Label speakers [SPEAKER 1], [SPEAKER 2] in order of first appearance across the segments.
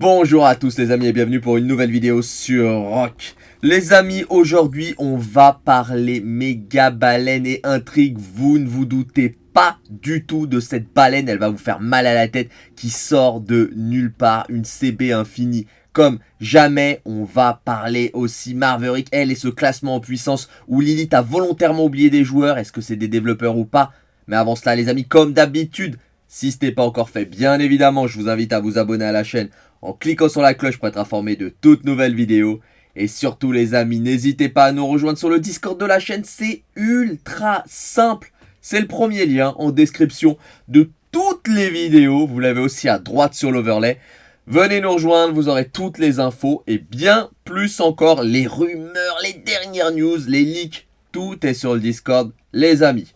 [SPEAKER 1] Bonjour à tous les amis et bienvenue pour une nouvelle vidéo sur Rock. Les amis, aujourd'hui on va parler méga baleine et intrigue. Vous ne vous doutez pas du tout de cette baleine, elle va vous faire mal à la tête qui sort de nulle part, une CB infinie. Comme jamais, on va parler aussi Marverick, elle et ce classement en puissance où Lilith a volontairement oublié des joueurs. Est-ce que c'est des développeurs ou pas? Mais avant cela les amis, comme d'habitude, si ce n'est pas encore fait, bien évidemment, je vous invite à vous abonner à la chaîne en cliquant sur la cloche pour être informé de toutes nouvelles vidéos. Et surtout les amis, n'hésitez pas à nous rejoindre sur le Discord de la chaîne, c'est ultra simple. C'est le premier lien en description de toutes les vidéos, vous l'avez aussi à droite sur l'overlay. Venez nous rejoindre, vous aurez toutes les infos et bien plus encore les rumeurs, les dernières news, les leaks, tout est sur le Discord les amis.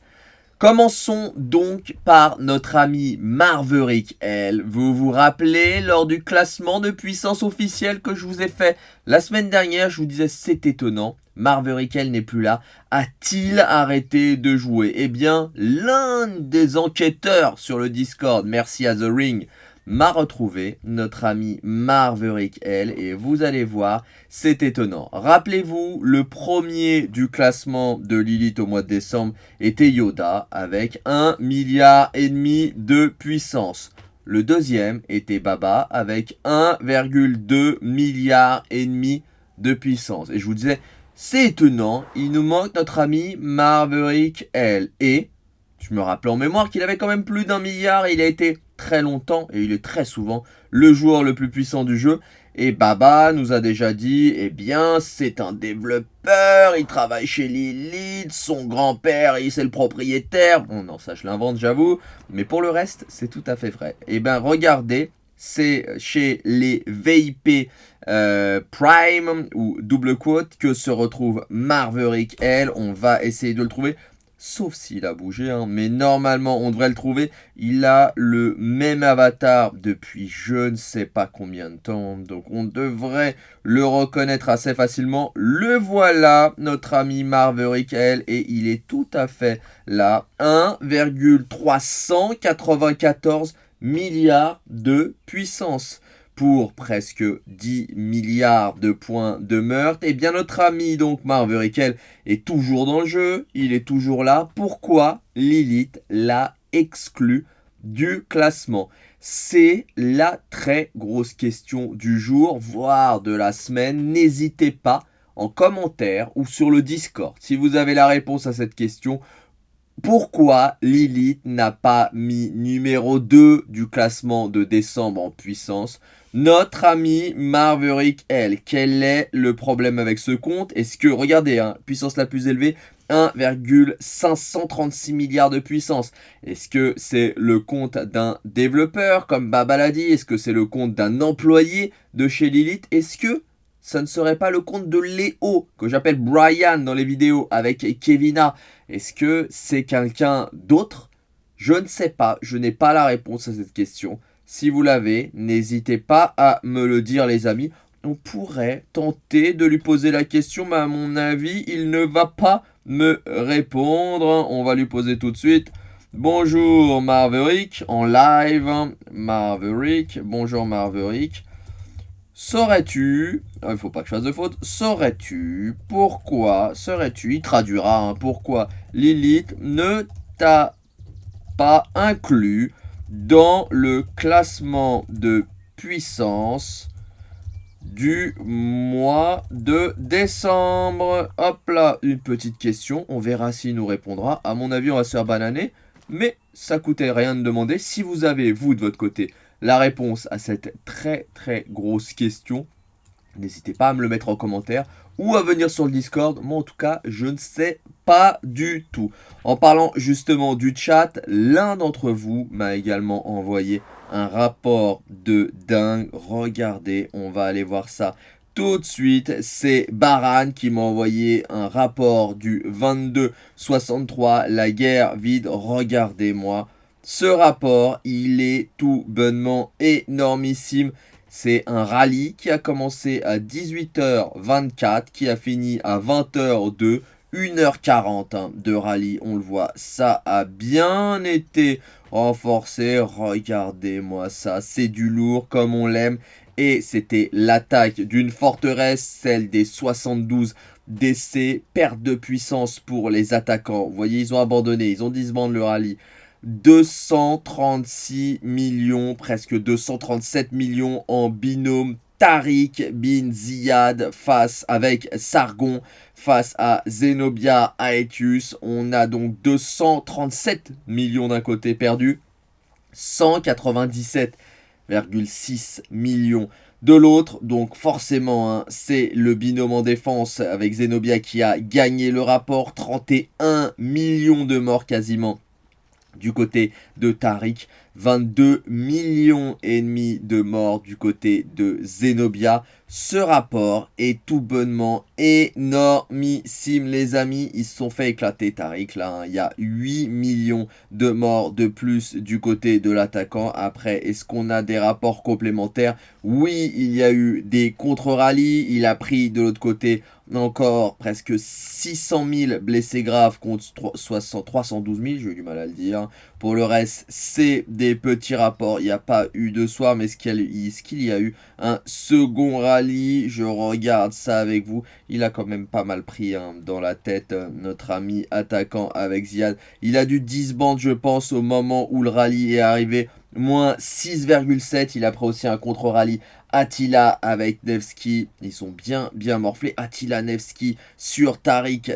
[SPEAKER 1] Commençons donc par notre ami Marverick elle. Vous vous rappelez lors du classement de puissance officielle que je vous ai fait la semaine dernière, je vous disais c'est étonnant. Marverick elle n'est plus là. A-t-il arrêté de jouer? Eh bien, l'un des enquêteurs sur le Discord, merci à The Ring, m'a retrouvé notre ami Marverick L et vous allez voir, c'est étonnant. Rappelez-vous, le premier du classement de Lilith au mois de décembre était Yoda avec 1 milliard et de puissance. Le deuxième était Baba avec 1,2 milliard et demi de puissance. Et je vous disais, c'est étonnant, il nous manque notre ami Marverick L. Et je me rappelle en mémoire qu'il avait quand même plus d'un milliard il a été très longtemps et il est très souvent le joueur le plus puissant du jeu. Et Baba nous a déjà dit, eh bien, c'est un développeur, il travaille chez Lilith, son grand-père, il c'est le propriétaire. Bon, non, ça je l'invente, j'avoue. Mais pour le reste, c'est tout à fait vrai. Eh bien, regardez, c'est chez les VIP euh, Prime ou double quote que se retrouve Marverick L. On va essayer de le trouver sauf s'il a bougé, hein. mais normalement on devrait le trouver. Il a le même avatar depuis je ne sais pas combien de temps, donc on devrait le reconnaître assez facilement. Le voilà, notre ami Marverick L, et il est tout à fait là, 1,394 milliards de puissance pour presque 10 milliards de points de meurtre. Et bien notre ami donc Marverick est toujours dans le jeu, il est toujours là. Pourquoi Lilith l'a exclu du classement? C'est la très grosse question du jour, voire de la semaine. N'hésitez pas en commentaire ou sur le Discord si vous avez la réponse à cette question pourquoi Lilith n'a pas mis numéro 2 du classement de décembre en puissance? Notre ami Marverick L. Quel est le problème avec ce compte? Est-ce que, regardez, hein, puissance la plus élevée, 1,536 milliards de puissance. Est-ce que c'est le compte d'un développeur comme Baba l'a dit Est-ce que c'est le compte d'un employé de chez Lilith? Est-ce que ça ne serait pas le compte de Léo, que j'appelle Brian dans les vidéos avec Kevina Est-ce que c'est quelqu'un d'autre? Je ne sais pas, je n'ai pas la réponse à cette question. Si vous l'avez, n'hésitez pas à me le dire les amis. On pourrait tenter de lui poser la question, mais à mon avis, il ne va pas me répondre. On va lui poser tout de suite. Bonjour Marverick, en live. Marverick, bonjour Marverick. Saurais-tu, ah, il ne faut pas que je fasse de faute, saurais-tu pourquoi, serais-tu, il traduira, hein, pourquoi Lilith ne t'a pas inclus dans le classement de puissance du mois de décembre? Hop là, une petite question. On verra s'il nous répondra. À mon avis, on va se faire bananer. Mais ça coûtait rien de demander. Si vous avez, vous, de votre côté, la réponse à cette très très grosse question, n'hésitez pas à me le mettre en commentaire ou à venir sur le Discord. Moi, en tout cas, je ne sais pas du tout. En parlant justement du chat, l'un d'entre vous m'a également envoyé un rapport de dingue. Regardez, on va aller voir ça tout de suite. C'est Baran qui m'a envoyé un rapport du 22-63, la guerre vide. Regardez-moi. Ce rapport, il est tout bonnement énormissime. C'est un rallye qui a commencé à 18h24, qui a fini à 20h02, 1h40 hein, de rallye, on le voit. Ça a bien été renforcé, regardez-moi ça, c'est du lourd comme on l'aime. et c'était l'attaque d'une forteresse, celle des 72 décès, perte de puissance pour les attaquants. Vous voyez, ils ont abandonné, ils ont disbandé le rallye. 236 millions, presque 237 millions en binôme Tariq bin Ziyad face avec Sargon face à Zenobia Aetius. On a donc 237 millions d'un côté perdu, 197,6 millions de l'autre. Donc forcément, hein, c'est le binôme en défense avec Zenobia qui a gagné le rapport. 31 millions de morts quasiment du côté de Tariq. 22 millions et demi de morts du côté de Zenobia. Ce rapport est tout bonnement énormissime les amis. Ils se sont fait éclater Tariq là. Hein. Il y a 8 millions de morts de plus du côté de l'attaquant. Après, est-ce qu'on a des rapports complémentaires? Oui, il y a eu des contre-rallyes. Il a pris de l'autre côté encore presque 600 000 blessés graves contre 312 000, j'ai eu du mal à le dire. Pour le reste, c'est des petits rapports. Il n'y a pas eu de soir, mais est-ce qu'il y a eu un second rallye Je regarde ça avec vous. Il a quand même pas mal pris hein, dans la tête, euh, notre ami attaquant avec Ziad. Il a dû disband, je pense, au moment où le rallye est arrivé moins 6,7. Il a pris aussi un contre-rallye Attila avec Nevsky, ils sont bien bien morflés. Attila Nevsky sur Tariq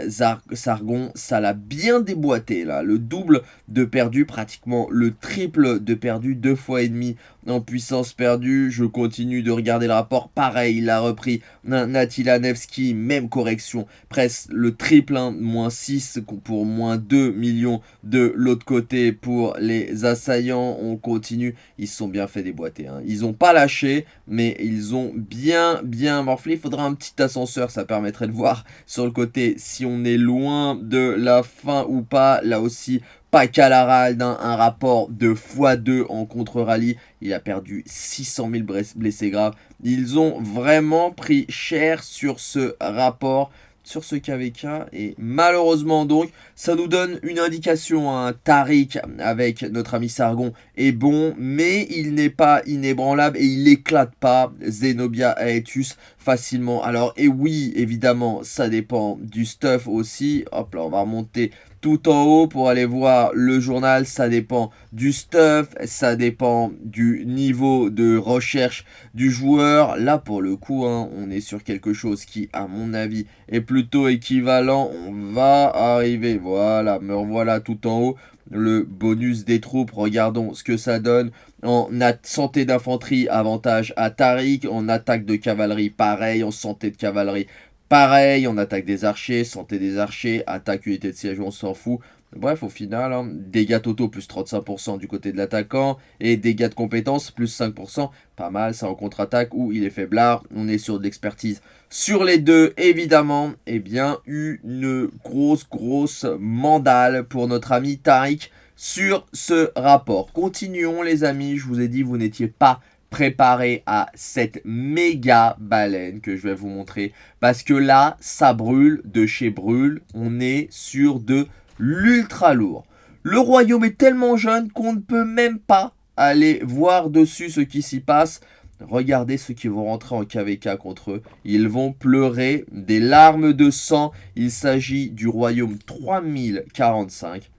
[SPEAKER 1] Sargon, ça l'a bien déboîté là. Le double de perdu, pratiquement le triple de perdu, deux fois et demi en puissance perdue. Je continue de regarder le rapport. Pareil, il a repris Attila Nevsky, même correction, presque le triple, hein, moins 6 pour moins 2 millions de l'autre côté pour les assaillants. On continue, ils se sont bien fait déboîter. Hein. Ils n'ont pas lâché, mais ils ont bien, bien morflé. Il faudra un petit ascenseur, ça permettrait de voir sur le côté si on est loin de la fin ou pas. Là aussi, pas Calarald, hein, un rapport de x2 en contre-rallye. Il a perdu 600 000 blessés graves. Ils ont vraiment pris cher sur ce rapport sur ce KVK. Et malheureusement donc, ça nous donne une indication. Hein. Tariq avec notre ami Sargon est bon, mais il n'est pas inébranlable et il n'éclate pas Zenobia Aetius facilement. Alors, et oui, évidemment, ça dépend du stuff aussi. Hop là, on va remonter tout en haut pour aller voir le journal. Ça dépend du stuff, ça dépend du niveau de recherche du joueur. Là, pour le coup, hein, on est sur quelque chose qui, à mon avis, est plutôt équivalent. On va arriver, voilà, me revoilà tout en haut. Le bonus des troupes, regardons ce que ça donne. En santé d'infanterie, avantage à Tariq. En attaque de cavalerie, pareil. En santé de cavalerie, Pareil, on attaque des archers, santé des archers, attaque unité de siège, on s'en fout. Bref, au final, hein, dégâts totaux plus 35% du côté de l'attaquant et dégâts de compétences plus 5%. Pas mal, ça en contre-attaque où il est faiblard. On est sur de l'expertise. Sur les deux, évidemment, eh bien, une grosse, grosse mandale pour notre ami Tariq sur ce rapport. Continuons les amis, je vous ai dit, vous n'étiez pas préparé à cette méga baleine que je vais vous montrer. Parce que là, ça brûle de chez Brûle. On est sur de l'ultra lourd. Le royaume est tellement jeune qu'on ne peut même pas aller voir dessus ce qui s'y passe. Regardez ceux qui vont rentrer en KVK contre eux. Ils vont pleurer des larmes de sang. Il s'agit du royaume 3045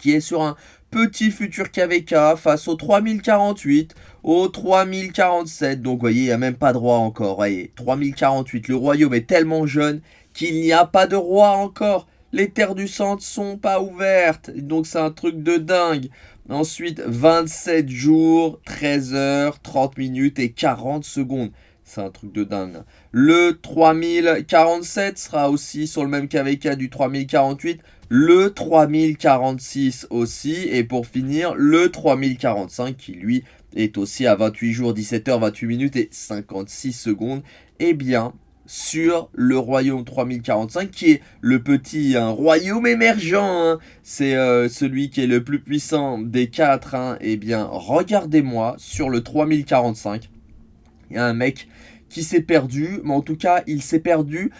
[SPEAKER 1] qui est sur un petit futur KVK face au 3048, au 3047. Donc, vous voyez, il n'y a même pas de roi encore. Voyez, 3048. Le royaume est tellement jeune qu'il n'y a pas de roi encore. Les terres du centre sont pas ouvertes. Donc, c'est un truc de dingue. Ensuite, 27 jours, 13 heures, 30 minutes et 40 secondes. C'est un truc de dingue. Le 3047 sera aussi sur le même KVK du 3048 le 3046 aussi, et pour finir, le 3045 qui lui est aussi à 28 jours, 17h, 28 minutes et 56 secondes, et eh bien sur le royaume 3045 qui est le petit royaume émergent, hein. c'est euh, celui qui est le plus puissant des quatre, hein. et eh bien regardez-moi sur le 3045, il y a un mec qui s'est perdu, mais en tout cas il s'est perdu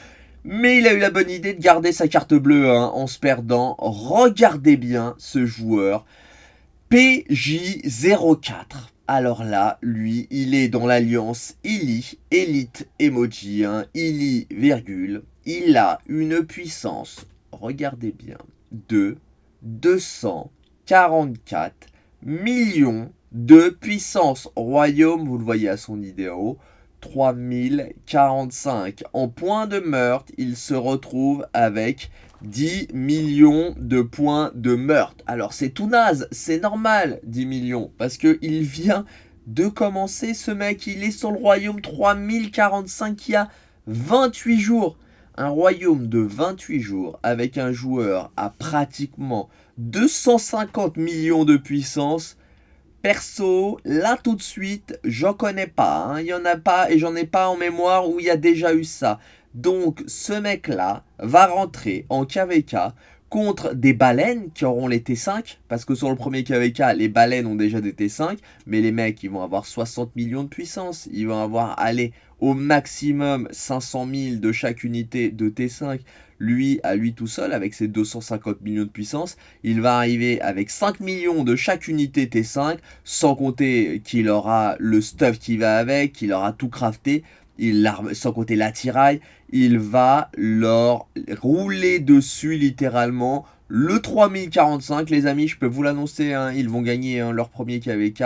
[SPEAKER 1] mais il a eu la bonne idée de garder sa carte bleue hein, en se perdant. Regardez bien ce joueur. PJ04. alors là, lui, il est dans l'alliance Illy, Elite Emoji, hein, Illy, virgule. Il a une puissance, regardez bien, de 244 millions de puissance royaume, vous le voyez à son idéo, 3045. En point de meurtre, il se retrouve avec 10 millions de points de meurtre. Alors c'est tout naze, c'est normal 10 millions, parce qu'il vient de commencer ce mec, il est sur le royaume 3045 il y a 28 jours. Un royaume de 28 jours avec un joueur à pratiquement 250 millions de puissance, Perso, là tout de suite, j'en connais pas. Hein. Il y en a pas et j'en ai pas en mémoire où il y a déjà eu ça. Donc ce mec-là va rentrer en KVK contre des baleines qui auront les T5, parce que sur le premier KVK, les baleines ont déjà des T5, mais les mecs, ils vont avoir 60 millions de puissance, ils vont avoir, aller au maximum 500 000 de chaque unité de T5, lui, à lui tout seul, avec ses 250 millions de puissance, il va arriver avec 5 millions de chaque unité T5, sans compter qu'il aura le stuff qui va avec, qu'il aura tout crafté, il, sans compter l'attirail, il va leur rouler dessus littéralement. Le 3045, les amis, je peux vous l'annoncer, hein, ils vont gagner hein, leur premier KVK.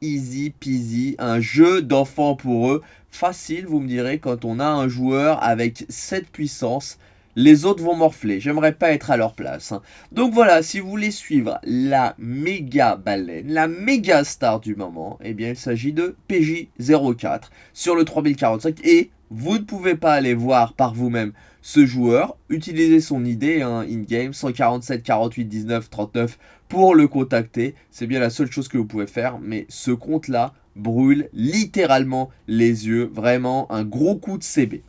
[SPEAKER 1] Easy peasy, un jeu d'enfant pour eux. Facile, vous me direz, quand on a un joueur avec cette puissance les autres vont morfler. J'aimerais pas être à leur place. Hein. Donc voilà, si vous voulez suivre la méga baleine, la méga star du moment, eh bien il s'agit de PJ04 sur le 3045 et vous ne pouvez pas aller voir par vous-même ce joueur, utilisez son idée hein, in-game 147 48 19 39 pour le contacter. C'est bien la seule chose que vous pouvez faire, mais ce compte-là brûle littéralement les yeux. Vraiment un gros coup de CB.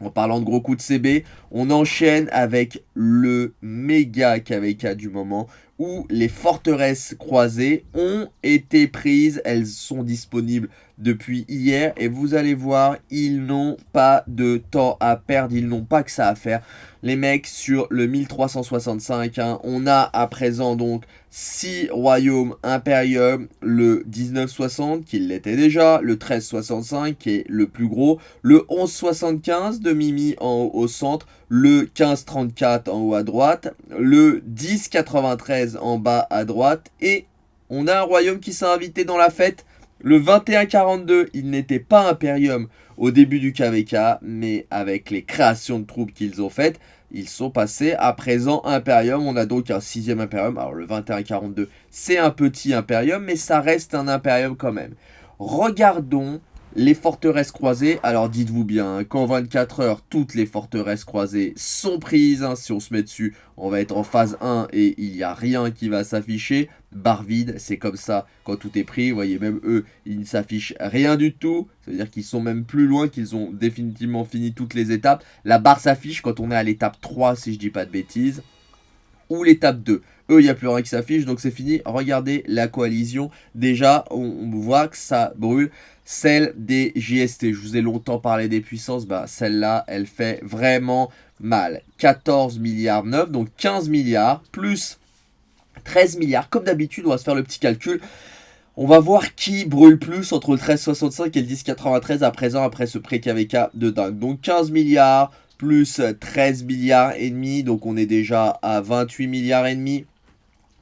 [SPEAKER 1] En parlant de gros coups de CB, on enchaîne avec le méga KVK du moment où les forteresses croisées ont été prises. Elles sont disponibles depuis hier et vous allez voir, ils n'ont pas de temps à perdre, ils n'ont pas que ça à faire. Les mecs sur le 1365, hein, on a à présent donc 6 royaumes impérium, le 1960 qui l'était déjà, le 1365 qui est le plus gros, le 1175 de Mimi en haut au centre, le 1534 en haut à droite, le 1093 en bas à droite et on a un royaume qui s'est invité dans la fête, le 2142, il n'était pas Imperium au début du KVK, mais avec les créations de troupes qu'ils ont faites, ils sont passés à présent Imperium. On a donc un sixième Imperium. Alors le 2142, c'est un petit Imperium, mais ça reste un Imperium quand même. Regardons les forteresses croisées, alors dites-vous bien, hein, qu'en 24 heures, toutes les forteresses croisées sont prises. Hein. si on se met dessus, on va être en phase 1 et il n'y a rien qui va s'afficher. Barre vide, c'est comme ça quand tout est pris. Vous voyez, même eux, ils ne s'affichent rien du tout. Ça veut dire qu'ils sont même plus loin, qu'ils ont définitivement fini toutes les étapes. La barre s'affiche quand on est à l'étape 3, si je dis pas de bêtises. Ou l'étape 2. Eux, il n'y a plus rien qui s'affiche, donc c'est fini. Regardez la coalition. Déjà, on voit que ça brûle celle des JST. Je vous ai longtemps parlé des puissances, bah, celle-là, elle fait vraiment mal. 14 milliards 9, donc 15 milliards, plus 13 milliards. Comme d'habitude, on va se faire le petit calcul. On va voir qui brûle plus entre le 1365 et le 1093 à présent, après ce pré-KVK de dingue. Donc 15 milliards plus 13 milliards et demi, donc on est déjà à 28 milliards et demi.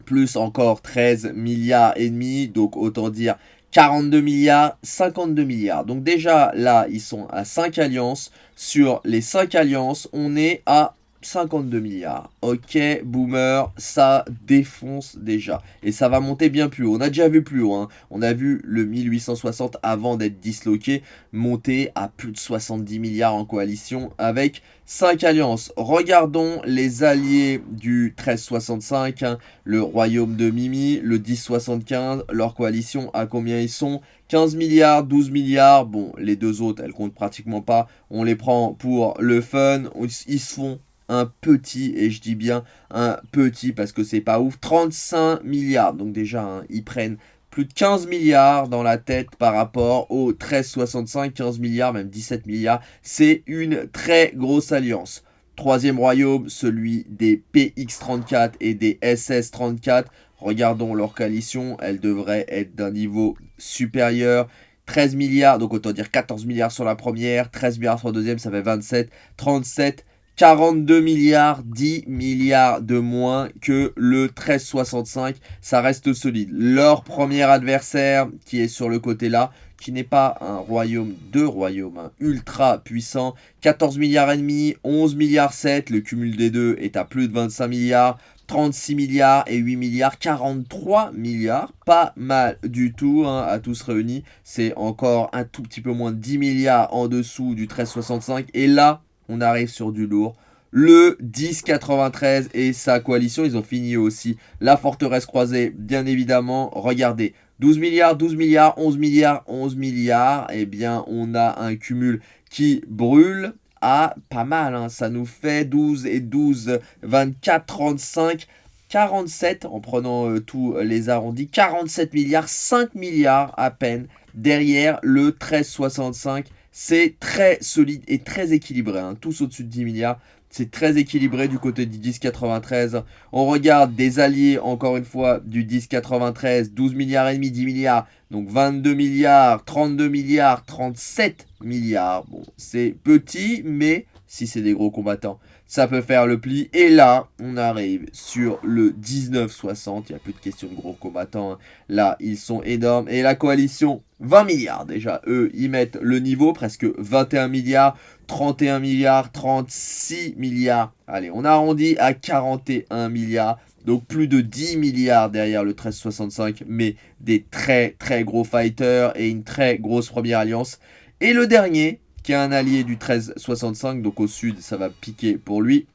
[SPEAKER 1] Plus encore 13 milliards et demi, donc autant dire 42 milliards, 52 milliards. Donc déjà, là, ils sont à 5 alliances. Sur les 5 alliances, on est à 52 milliards. Ok, boomer, ça défonce déjà. Et ça va monter bien plus haut. On a déjà vu plus haut. Hein. On a vu le 1860 avant d'être disloqué monter à plus de 70 milliards en coalition avec 5 alliances. Regardons les alliés du 1365, hein. le royaume de Mimi, le 1075, leur coalition, à combien ils sont? 15 milliards, 12 milliards, bon, les deux autres, elles comptent pratiquement pas. On les prend pour le fun, ils se font un petit, et je dis bien un petit parce que c'est pas ouf, 35 milliards. Donc déjà, hein, ils prennent plus de 15 milliards dans la tête par rapport aux 13,65, 15 milliards, même 17 milliards. C'est une très grosse alliance. Troisième royaume, celui des PX34 et des SS34. Regardons leur coalition, elle devrait être d'un niveau supérieur. 13 milliards, donc autant dire 14 milliards sur la première, 13 milliards sur la deuxième, ça fait 27, 37, 42 milliards, 10 milliards de moins que le 1365. Ça reste solide. Leur premier adversaire qui est sur le côté là, qui n'est pas un royaume, de royaumes, hein, ultra puissant. 14 milliards et demi, 11 milliards 7, le cumul des deux est à plus de 25 milliards. 36 milliards et 8 milliards, 43 milliards, pas mal du tout hein, à tous réunis. C'est encore un tout petit peu moins de 10 milliards en dessous du 1365. Et là, on arrive sur du lourd. Le 1093 et sa coalition, ils ont fini aussi la forteresse croisée, bien évidemment. Regardez, 12 milliards, 12 milliards, 11 milliards, 11 milliards. Eh bien, on a un cumul qui brûle à pas mal. Hein. Ça nous fait 12 et 12, 24, 35, 47 en prenant euh, tous les arrondis. 47 milliards, 5 milliards à peine derrière le 1365 c'est très solide et très équilibré, hein. tous au-dessus de 10 milliards. C'est très équilibré du côté du 10,93. On regarde des alliés, encore une fois, du 10,93, 12 milliards et demi, 10 milliards. Donc 22 milliards, 32 milliards, 37 milliards. Bon, c'est petit, mais si c'est des gros combattants, ça peut faire le pli. Et là, on arrive sur le 19,60. Il n'y a plus de question de gros combattants. Hein. Là, ils sont énormes. Et la coalition, 20 milliards déjà. Eux, ils mettent le niveau, presque 21 milliards, 31 milliards, 36 milliards. Allez, on arrondit à 41 milliards. Donc plus de 10 milliards derrière le 1365, mais des très très gros fighters et une très grosse première alliance. Et le dernier, qui un allié du 1365, donc au sud, ça va piquer pour lui,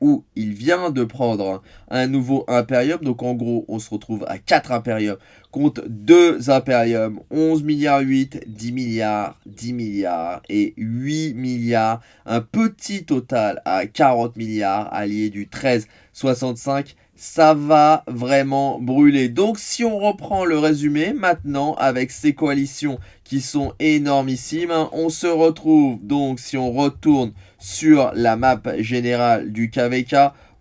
[SPEAKER 1] où il vient de prendre un nouveau Imperium. Donc en gros, on se retrouve à 4 Imperiums contre 2 Imperiums. 11 milliards 8, 10 milliards, 10 milliards et 8 milliards. Un petit total à 40 milliards allié du 1365 ça va vraiment brûler. Donc si on reprend le résumé maintenant avec ces coalitions qui sont énormissimes, hein, on se retrouve donc si on retourne sur la map générale du KVK,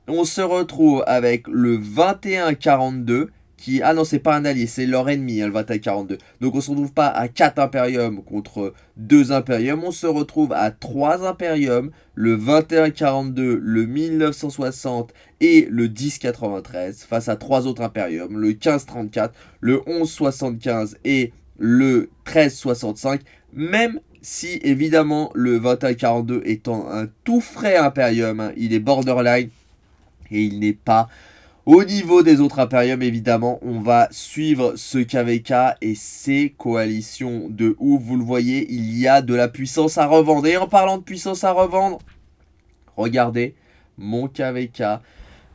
[SPEAKER 1] on se retrouve avec le 21-42 qui... Ah non, c'est pas un allié, c'est leur ennemi, hein, le 21-42. Donc on se retrouve pas à 4 Imperiums contre 2 Imperiums, on se retrouve à 3 Imperiums, le 21-42, le 1960 et le 10-93, face à 3 autres Imperiums, le 15-34, le 11-75 et le 13-65, même si évidemment le 21-42 étant un tout frais Imperium, hein, il est borderline et il n'est pas au niveau des autres Imperium, évidemment, on va suivre ce KVK et ses coalitions de ouf. Vous le voyez, il y a de la puissance à revendre. Et en parlant de puissance à revendre, regardez, mon KVK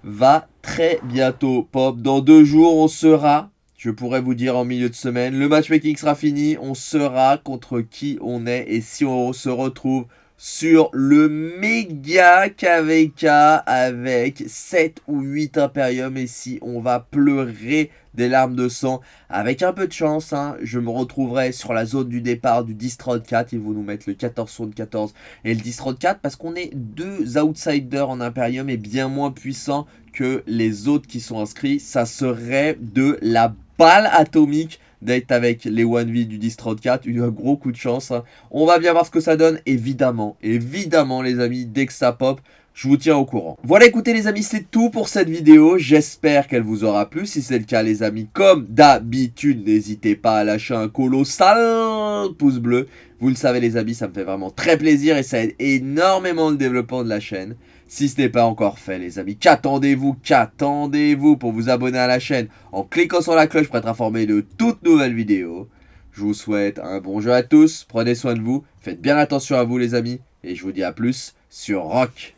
[SPEAKER 1] va très bientôt pop. Dans deux jours, on sera, je pourrais vous dire en milieu de semaine, le matchmaking sera fini. On sera contre qui on est et si on se retrouve sur le méga KVK avec 7 ou 8 Imperium et si on va pleurer des larmes de sang avec un peu de chance hein, je me retrouverai sur la zone du départ du Distrod 4 ils vont nous mettre le 14-14 et le Distrod 4 parce qu'on est deux outsiders en Imperium et bien moins puissants que les autres qui sont inscrits. Ça serait de la balle atomique d'être avec les 1v du Distrod 4, un gros coup de chance. Hein. On va bien voir ce que ça donne, évidemment, évidemment les amis, dès que ça pop, je vous tiens au courant. Voilà, écoutez les amis, c'est tout pour cette vidéo. J'espère qu'elle vous aura plu. Si c'est le cas, les amis, comme d'habitude, n'hésitez pas à lâcher un colossal pouce bleu. Vous le savez, les amis, ça me fait vraiment très plaisir et ça aide énormément le développement de la chaîne. Si ce n'est pas encore fait, les amis, qu'attendez-vous Qu'attendez-vous pour vous abonner à la chaîne en cliquant sur la cloche pour être informé de toutes nouvelles vidéos. Je vous souhaite un bon jeu à tous, prenez soin de vous, faites bien attention à vous les amis, et je vous dis à plus sur Rock